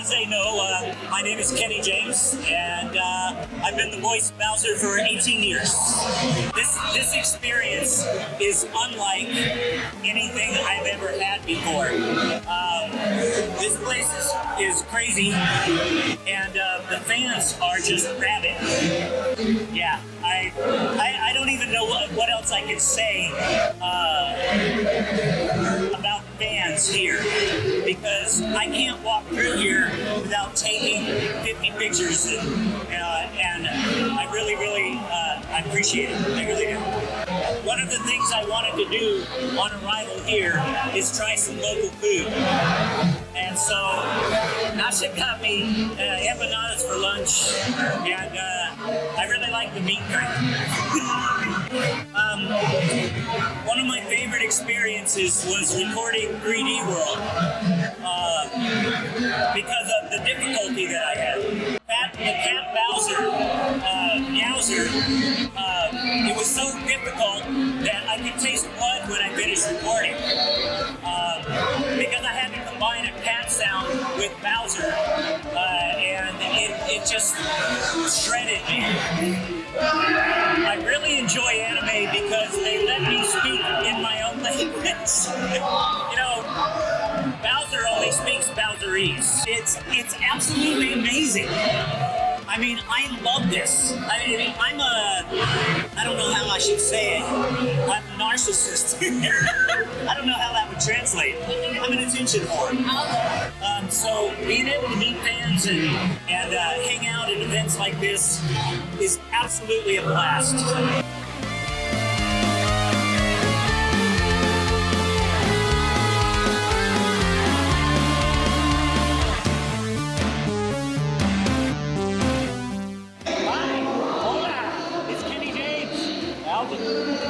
as they know, uh, my name is Kenny James, and uh, I've been the voice of Bowser for 18 years. This this experience is unlike anything I've ever had before. Um, this place is, is crazy, and uh, the fans are just rabid. Yeah, I, I, I don't even know what else I can say. Uh, fans here because I can't walk through here without taking 50 pictures, and, uh, and I really, really uh, I appreciate it. I really do. One of the things I wanted to do on arrival here is try some local food. Nasha got me uh, empanadas for lunch, and uh, I really like the meat kind. um, one of my favorite experiences was recording 3D World uh, because of the difficulty that I had. Cat, the cat Bowser, uh, Meowser, uh, it was so difficult that I could taste blood when I finished recording. Um, because I had to combine Bowser, uh, and it, it just shredded me. I really enjoy anime because they let me speak in my own language. you know, Bowser only speaks Bowserese. It's it's absolutely amazing. I mean, I love this. I mean, I'm a, I don't know how I should say it. I'm a narcissist. I don't know how that would translate. I'm an attention whore. Um, so being able to meet fans and, and uh, hang out at events like this is absolutely a blast. Hi, hola, it's Kenny James.